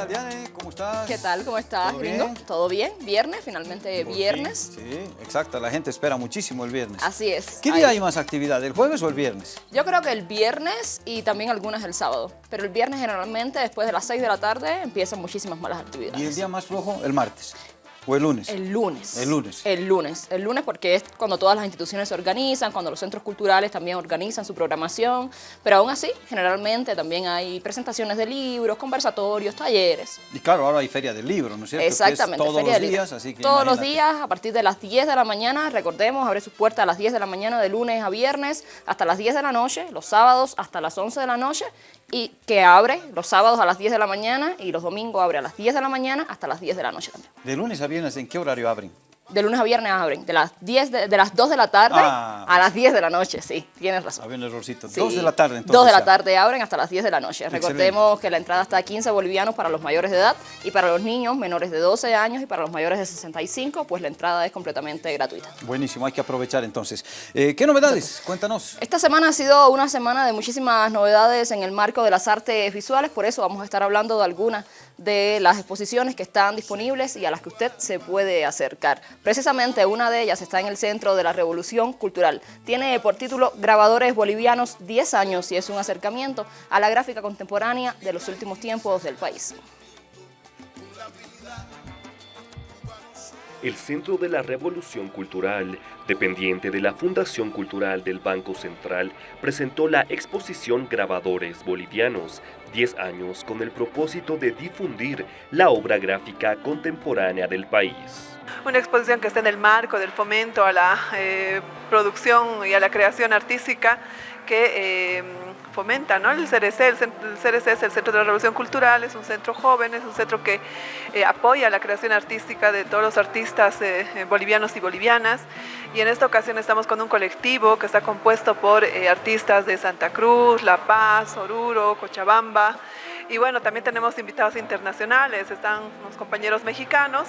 tal, Diane? ¿Cómo estás? ¿Qué tal? ¿Cómo estás, ¿Todo gringo? bien? ¿Todo bien? ¿Viernes? Finalmente Por viernes. fin, Sí, exacto. La gente espera muchísimo el viernes. Así es. ¿Qué día hay más actividad, el jueves o el viernes? Yo creo que el viernes y también algunas el sábado. Pero el viernes generalmente después de las 6 de la tarde empiezan muchísimas malas actividades. ¿Y el día más flojo, el martes? ¿O el lunes? El lunes. El lunes. El lunes. El lunes porque es cuando todas las instituciones se organizan, cuando los centros culturales también organizan su programación. Pero aún así, generalmente también hay presentaciones de libros, conversatorios, talleres. Y claro, ahora hay feria del libro, ¿no es cierto? Es Exactamente, todos Feria los del días, así que Todos los días, a partir de las 10 de la mañana, recordemos, abre sus puertas a las 10 de la mañana de lunes a viernes hasta las 10 de la noche, los sábados hasta las 11 de la noche y que abre los sábados a las 10 de la mañana y los domingos abre a las 10 de la mañana hasta las 10 de la noche también. De lunes a viernes, ¿en qué horario abren? De lunes a viernes abren, de las, 10 de, de las 2 de la tarde Ah, a las 10 de la noche, sí, tienes razón. Había un errorcito. Sí. Dos de la tarde, entonces. Dos de la tarde abren hasta las 10 de la noche. Excelente. Recordemos que la entrada está a 15 bolivianos para los mayores de edad y para los niños menores de 12 años y para los mayores de 65, pues la entrada es completamente gratuita. Buenísimo, hay que aprovechar entonces. Eh, ¿Qué novedades? Cuéntanos. Esta semana ha sido una semana de muchísimas novedades en el marco de las artes visuales, por eso vamos a estar hablando de algunas de las exposiciones que están disponibles y a las que usted se puede acercar. Precisamente una de ellas está en el centro de la Revolución Cultural. Tiene por título Grabadores Bolivianos 10 años y es un acercamiento a la gráfica contemporánea de los últimos tiempos del país. El Centro de la Revolución Cultural, dependiente de la Fundación Cultural del Banco Central, presentó la exposición Grabadores Bolivianos, 10 años con el propósito de difundir la obra gráfica contemporánea del país. Una exposición que está en el marco del fomento a la eh, producción y a la creación artística que eh, fomenta ¿no? el CRC. El, CRC es el Centro de la Revolución Cultural, es un centro joven, es un centro que eh, apoya la creación artística de todos los artistas eh, eh, bolivianos y bolivianas. Y en esta ocasión estamos con un colectivo que está compuesto por artistas de Santa Cruz, La Paz, Oruro, Cochabamba. Y bueno, también tenemos invitados internacionales, están unos compañeros mexicanos.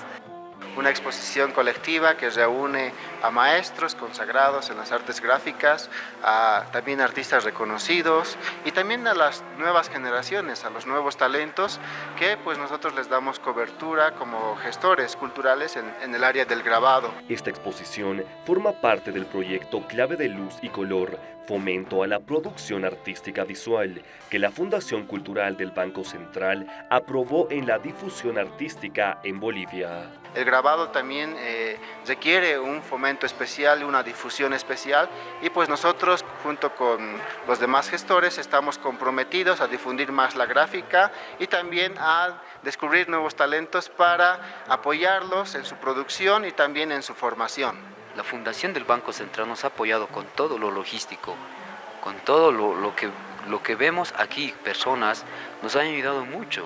Una exposición colectiva que reúne a maestros consagrados en las artes gráficas, a también artistas reconocidos y también a las nuevas generaciones, a los nuevos talentos que pues nosotros les damos cobertura como gestores culturales en, en el área del grabado. Esta exposición forma parte del proyecto Clave de Luz y Color, Fomento a la Producción Artística Visual, que la Fundación Cultural del Banco Central aprobó en la difusión artística en Bolivia. El grabado también eh, requiere un fomento especial, una difusión especial y pues nosotros junto con los demás gestores estamos comprometidos a difundir más la gráfica y también a descubrir nuevos talentos para apoyarlos en su producción y también en su formación. La Fundación del Banco Central nos ha apoyado con todo lo logístico, con todo lo, que, lo que vemos aquí, personas, nos han ayudado mucho.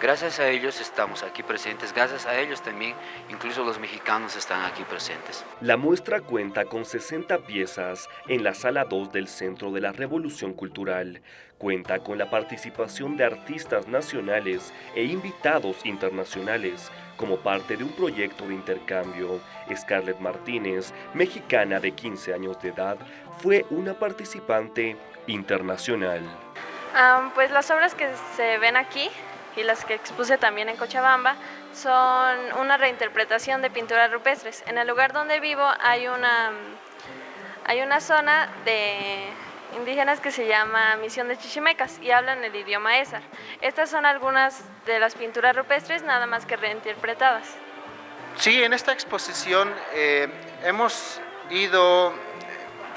Gracias a ellos estamos aquí presentes, gracias a ellos también, incluso los mexicanos están aquí presentes. La muestra cuenta con 60 piezas en la sala 2 del Centro de la Revolución Cultural. Cuenta con la participación de artistas nacionales e invitados internacionales como parte de un proyecto de intercambio. Scarlett Martínez, mexicana de 15 años de edad, fue una participante internacional. Pues las obras que se ven aquí y las que expuse también en Cochabamba son una reinterpretación de pinturas rupestres. En el lugar donde vivo hay una, hay una zona de indígenas que se llama Misión de Chichimecas y hablan el idioma Esar. Estas son algunas de las pinturas rupestres nada más que reinterpretadas. Sí, en esta exposición eh, hemos ido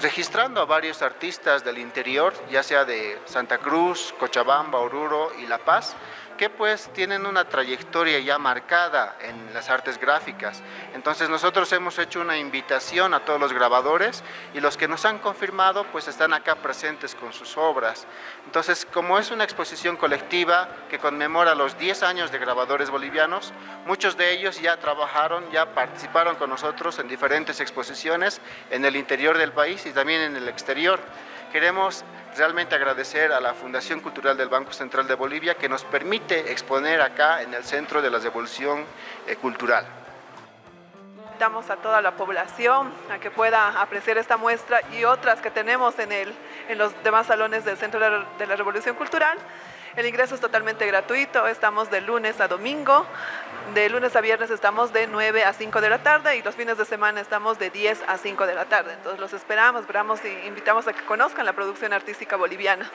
registrando a varios artistas del interior, ya sea de Santa Cruz, Cochabamba, Oruro y La Paz, que pues tienen una trayectoria ya marcada en las artes gráficas. Entonces nosotros hemos hecho una invitación a todos los grabadores y los que nos han confirmado pues están acá presentes con sus obras. Entonces como es una exposición colectiva que conmemora los 10 años de grabadores bolivianos, muchos de ellos ya trabajaron, ya participaron con nosotros en diferentes exposiciones en el interior del país y también en el exterior. Queremos realmente agradecer a la Fundación Cultural del Banco Central de Bolivia que nos permite exponer acá en el Centro de la Revolución eh, Cultural. Invitamos a toda la población a que pueda apreciar esta muestra y otras que tenemos en, el, en los demás salones del Centro de la Revolución Cultural. El ingreso es totalmente gratuito, estamos de lunes a domingo, de lunes a viernes estamos de 9 a 5 de la tarde y los fines de semana estamos de 10 a 5 de la tarde. Entonces los esperamos, esperamos y invitamos a que conozcan la producción artística boliviana.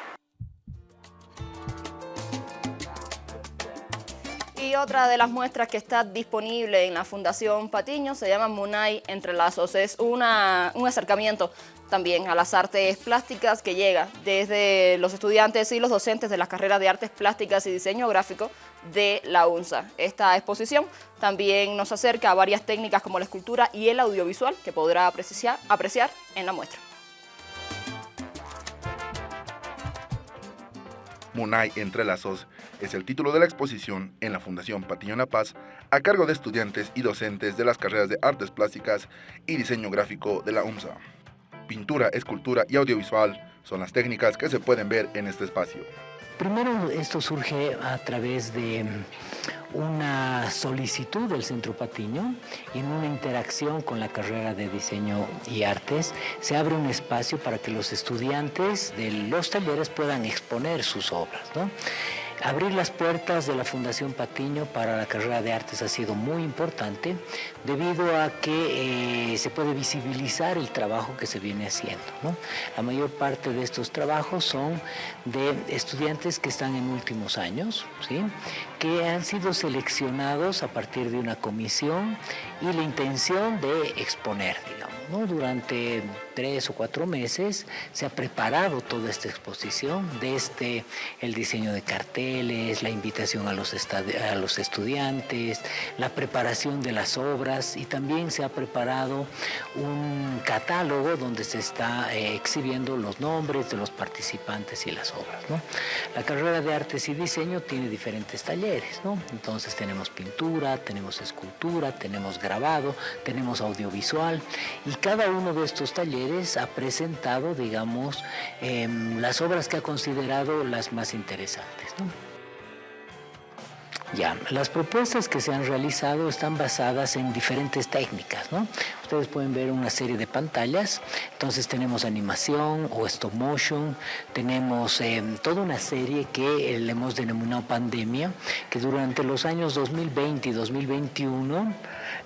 Y otra de las muestras que está disponible en la Fundación Patiño se llama Munay Entrelazos. Es una, un acercamiento también a las artes plásticas que llega desde los estudiantes y los docentes de las carreras de artes plásticas y diseño gráfico de la UNSA. Esta exposición también nos acerca a varias técnicas como la escultura y el audiovisual que podrá apreciar, apreciar en la muestra. Munay Entrelazos es el título de la exposición en la Fundación Patiño Paz a cargo de estudiantes y docentes de las carreras de Artes Plásticas y Diseño Gráfico de la UMSA. Pintura, escultura y audiovisual son las técnicas que se pueden ver en este espacio. Primero esto surge a través de una solicitud del Centro Patiño en una interacción con la carrera de diseño y artes se abre un espacio para que los estudiantes de los talleres puedan exponer sus obras. ¿no? Abrir las puertas de la Fundación Patiño para la carrera de artes ha sido muy importante debido a que eh, se puede visibilizar el trabajo que se viene haciendo. La mayor parte de estos trabajos son de estudiantes que están en últimos años, ¿sí? que han sido seleccionados a partir de una comisión y la intención de exponer, digamos. Durante tres o cuatro meses se ha preparado toda esta exposición, desde el diseño de carteles, la invitación a los, a los estudiantes, la preparación de las obras y también se ha preparado un catálogo donde se está eh, exhibiendo los nombres de los participantes y las obras. La carrera de artes y diseño tiene diferentes talleres, entonces tenemos pintura, tenemos escultura, tenemos grabado, tenemos audiovisual y cada uno de estos talleres ha presentado, digamos, em, las obras que ha considerado las más interesantes. Ya, las propuestas que se han realizado están basadas en diferentes técnicas, ¿no? Ustedes pueden ver una serie de pantallas, entonces tenemos animación o stop motion, tenemos em, toda una serie que le hemos denominado pandemia, que durante los años 2020 y 2021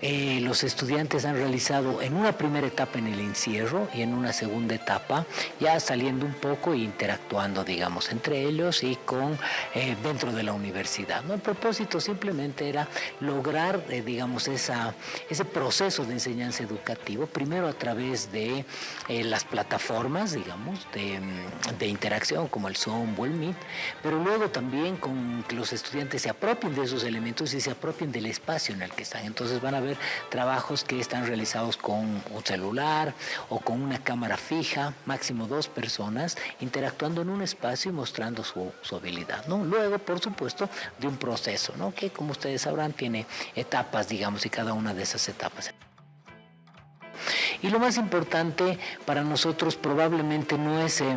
eh, los estudiantes han realizado en una primera etapa en el encierro y en una segunda etapa ya saliendo un poco e interactuando, digamos, entre ellos y con eh, dentro de la universidad. ¿no? El propósito simplemente era lograr, eh, digamos, ese proceso de enseñanza educativo, primero a través de las plataformas, digamos, de, de, interacción como el Zoom o el Meet, pero luego también con que los estudiantes se apropien de esos elementos y se apropien del espacio en el que están. Entonces van a ver trabajos que están realizados con un celular o con una cámara fija, máximo dos personas, interactuando en un espacio y mostrando su, habilidad. ¿no? Luego, por supuesto, de un proceso, ¿no? que como ustedes sabrán tiene etapas, digamos, y cada una de esas etapas. Y lo más importante para nosotros probablemente no es eh,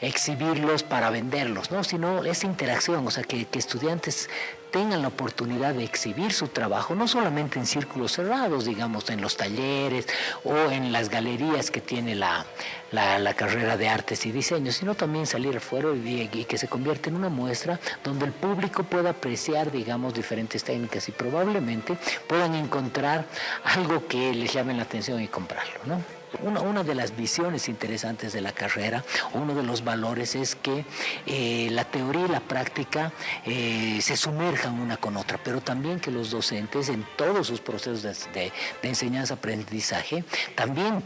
exhibirlos para venderlos, ¿no? sino esa interacción, o sea, que, que estudiantes tengan la oportunidad de exhibir su trabajo, no solamente en círculos cerrados, digamos, en los talleres o en las galerías que tiene la, la, carrera de artes y diseño, sino también salir afuera y, y, que se convierta en una muestra donde el público pueda apreciar, digamos, diferentes técnicas y probablemente puedan encontrar algo que les llame la atención y comprarlo, ¿no? Una, de las visiones interesantes de la carrera, uno de los valores es que eh, la teoría y la práctica eh, se sumerjan una con otra, pero también que los docentes en todos sus procesos de enseñanza-aprendizaje también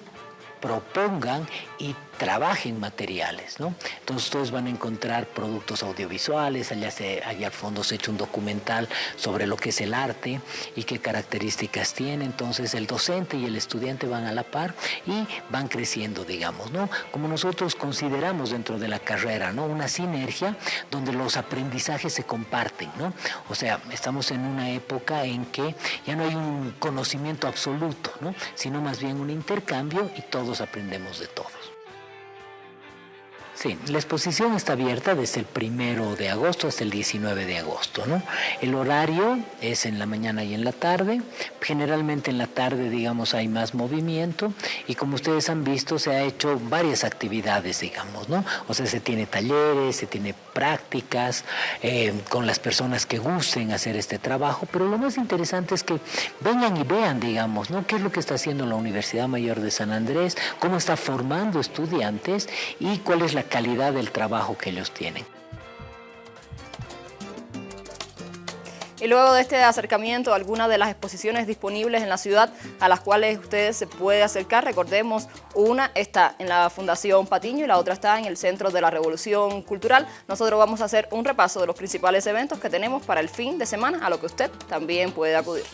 propongan y trabajen materiales, ¿no? Entonces ustedes van a encontrar productos audiovisuales, allá, se, allá al fondo se ha hecho un documental sobre lo que es el arte y qué características tiene, entonces el docente y el estudiante van a la par y van creciendo, digamos, ¿no? Como nosotros consideramos dentro de la carrera, ¿no? Una sinergia donde los aprendizajes se comparten, ¿no? O sea, estamos en una época en que ya no hay un conocimiento absoluto, ¿no? Sino más bien un intercambio y todos aprendemos de todos. Sí, la exposición está abierta desde el primero de agosto hasta el 19 de agosto. ¿no? El horario es en la mañana y en la tarde. Generalmente en la tarde, digamos, hay más movimiento y como ustedes han visto, se ha hecho varias actividades, digamos, ¿no? O sea, se tiene talleres, se tiene prácticas eh, con las personas que gusten hacer este trabajo, pero lo más interesante es que vengan y vean, digamos, ¿no? ¿Qué es lo que está haciendo la Universidad Mayor de San Andrés? ¿Cómo está formando estudiantes? ¿Y cuál es la calidad del trabajo que ellos tienen. Y luego de este acercamiento algunas de las exposiciones disponibles en la ciudad a las cuales ustedes se puede acercar, recordemos, una está en la Fundación Patiño y la otra está en el Centro de la Revolución Cultural. Nosotros vamos a hacer un repaso de los principales eventos que tenemos para el fin de semana, a lo que usted también puede acudir.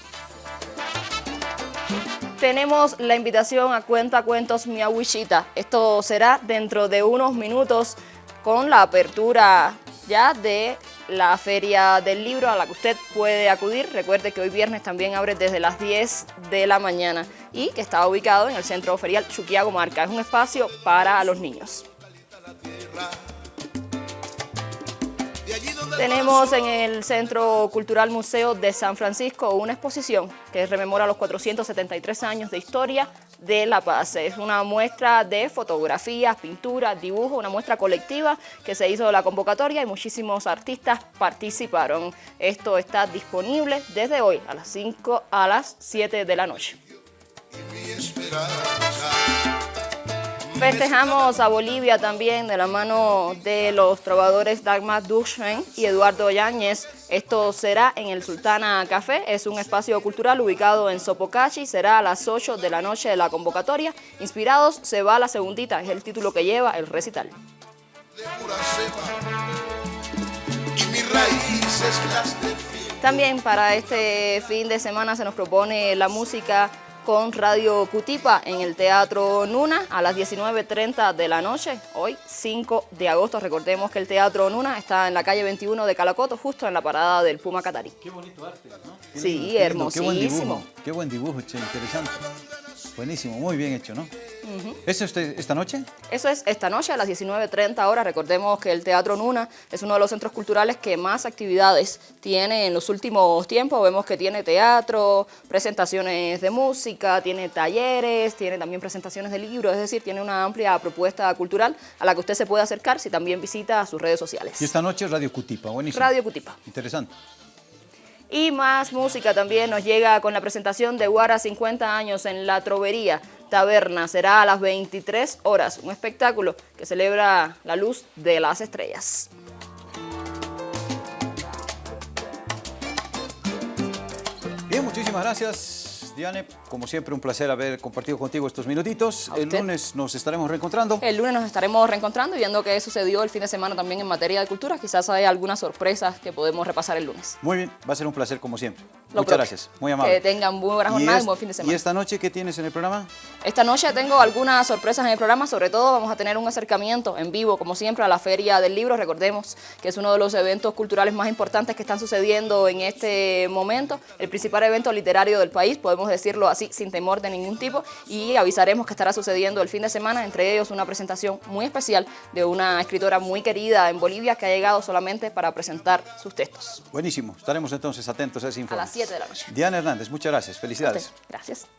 Tenemos la invitación a Cuenta Cuentos Miahuichita. Esto será dentro de unos minutos con la apertura ya de la Feria del Libro a la que usted puede acudir. Recuerde que hoy viernes también abre desde las 10 de la mañana y que está ubicado en el Centro Ferial Chuquiago Marca. Es un espacio para los niños. Tenemos en el Centro Cultural Museo de San Francisco una exposición que rememora los 473 años de historia de La Paz. Es una muestra de fotografías, pinturas, dibujos, una muestra colectiva que se hizo la convocatoria y muchísimos artistas participaron. Esto está disponible desde hoy a las 5 a las 7 de la noche. Festejamos a Bolivia también de la mano de los trovadores Dagmar Duchen y Eduardo Yáñez. Esto será en el Sultana Café, es un espacio cultural ubicado en Sopocachi, será a las 8 de la noche de la convocatoria. Inspirados se va la segundita, es el título que lleva el recital. También para este fin de semana se nos propone la música con Radio Cutipa en el Teatro Nuna a las 19.30 de la noche, hoy 5 de agosto. Recordemos que el Teatro Nuna está en la calle 21 de Calacoto, justo en la parada del Puma Catarí. Qué bonito arte, ¿no? sí, hermosísimo. Qué buen dibujo, qué buen dibujo, che, interesante. Buenísimo, muy bien hecho, ¿no? ¿Eso es esta noche? Eso es esta noche a las 19.30 horas. Recordemos que el Teatro Nuna es uno de los centros culturales que más actividades tiene en los últimos tiempos. Vemos que tiene teatro, presentaciones de música, tiene talleres, tiene también presentaciones de libros, es decir, tiene una amplia propuesta cultural a la que usted se puede acercar si también visita sus redes sociales. Y esta noche Radio Cutipa, buenísimo. Radio Cutipa. Interesante. Y más música también nos llega con la presentación de Guara 50 años en La Trovería Taberna. Será a las 23 horas, un espectáculo que celebra la luz de las estrellas. Bien, muchísimas gracias. Diane, como siempre un placer haber compartido contigo estos minutitos. El lunes nos estaremos reencontrando. El lunes nos estaremos reencontrando y viendo qué sucedió el fin de semana también en materia de cultura. Quizás hay algunas sorpresas que podemos repasar el lunes. Muy bien, va a ser un placer como siempre. Muchas gracias, muy amable. Que tengan buena jornada y, y buen fin de semana. ¿Y esta noche qué tienes en el programa? Esta noche tengo algunas sorpresas en el programa, sobre todo vamos a tener un acercamiento en vivo, como siempre, a la Feria del Libro. Recordemos que es uno de los eventos culturales más importantes que están sucediendo en este momento. El principal evento literario del país, podemos decirlo así, sin temor de ningún tipo. Y avisaremos que estará sucediendo el fin de semana, entre ellos una presentación muy especial de una escritora muy querida en Bolivia que ha llegado solamente para presentar sus textos. Buenísimo, estaremos entonces atentos a ese informe. A las 7 de la noche. Diana Hernández, muchas gracias, felicidades. Gracias.